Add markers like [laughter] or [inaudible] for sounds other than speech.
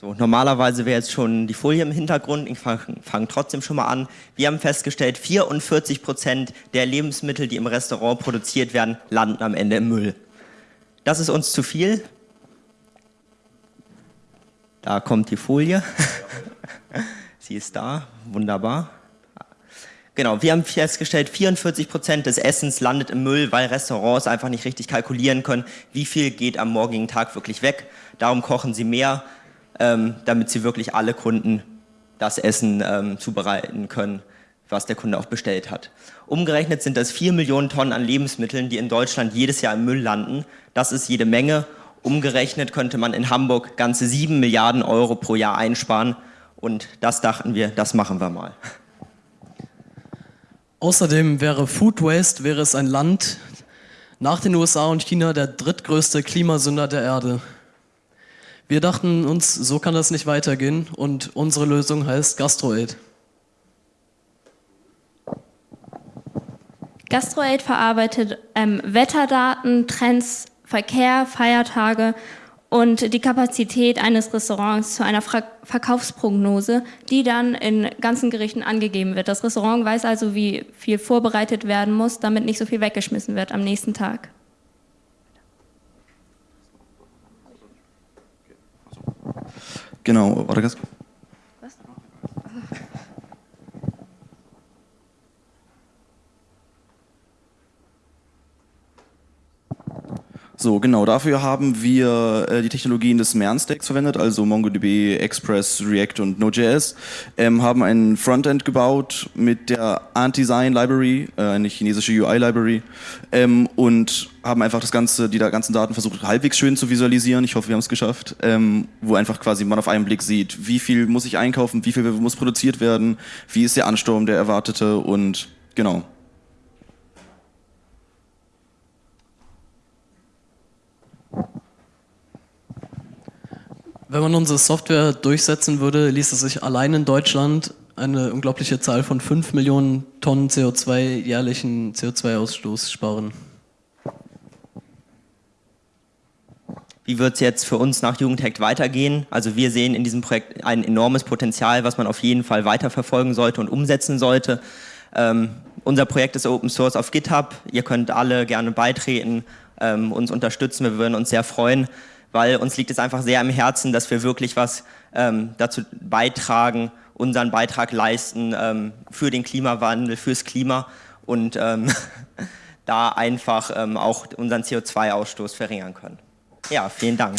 So, normalerweise wäre jetzt schon die Folie im Hintergrund. Ich fange fang trotzdem schon mal an. Wir haben festgestellt, 44 Prozent der Lebensmittel, die im Restaurant produziert werden, landen am Ende im Müll. Das ist uns zu viel. Da kommt die Folie. [laughs] Sie ist da, wunderbar. Genau, wir haben festgestellt, 44 Prozent des Essens landet im Müll, weil Restaurants einfach nicht richtig kalkulieren können, wie viel geht am morgigen Tag wirklich weg. Darum kochen sie mehr, ähm, damit sie wirklich alle Kunden das Essen ähm, zubereiten können, was der Kunde auch bestellt hat. Umgerechnet sind das 4 Millionen Tonnen an Lebensmitteln, die in Deutschland jedes Jahr im Müll landen. Das ist jede Menge. Umgerechnet könnte man in Hamburg ganze 7 Milliarden Euro pro Jahr einsparen. Und das dachten wir, das machen wir mal. Außerdem wäre Food Waste wäre es ein Land nach den USA und China der drittgrößte Klimasünder der Erde. Wir dachten uns, so kann das nicht weitergehen und unsere Lösung heißt GastroAid. GastroAid verarbeitet ähm, Wetterdaten, Trends, Verkehr, Feiertage und die Kapazität eines Restaurants zu einer Ver Verkaufsprognose, die dann in ganzen Gerichten angegeben wird. Das Restaurant weiß also, wie viel vorbereitet werden muss, damit nicht so viel weggeschmissen wird am nächsten Tag. Genau, warte So, genau, dafür haben wir äh, die Technologien des MERN-Stacks verwendet, also MongoDB, Express, React und Node.js, ähm, haben ein Frontend gebaut mit der Antisign Library, äh, eine chinesische UI-Library ähm, und haben einfach das ganze, die ganzen Daten versucht halbwegs schön zu visualisieren. Ich hoffe, wir haben es geschafft, ähm, wo einfach quasi man auf einen Blick sieht, wie viel muss ich einkaufen, wie viel muss produziert werden, wie ist der Ansturm, der erwartete und genau. Wenn man unsere Software durchsetzen würde, ließ es sich allein in Deutschland eine unglaubliche Zahl von 5 Millionen Tonnen CO2 jährlichen CO2-Ausstoß sparen. Wie wird es jetzt für uns nach Jugendhack weitergehen? Also wir sehen in diesem Projekt ein enormes Potenzial, was man auf jeden Fall weiterverfolgen sollte und umsetzen sollte. Ähm, unser Projekt ist Open Source auf GitHub. Ihr könnt alle gerne beitreten, ähm, uns unterstützen. Wir würden uns sehr freuen, weil uns liegt es einfach sehr am Herzen, dass wir wirklich was ähm, dazu beitragen, unseren Beitrag leisten ähm, für den Klimawandel, fürs Klima und ähm, [laughs] da einfach ähm, auch unseren CO2-Ausstoß verringern können. Ja, vielen Dank.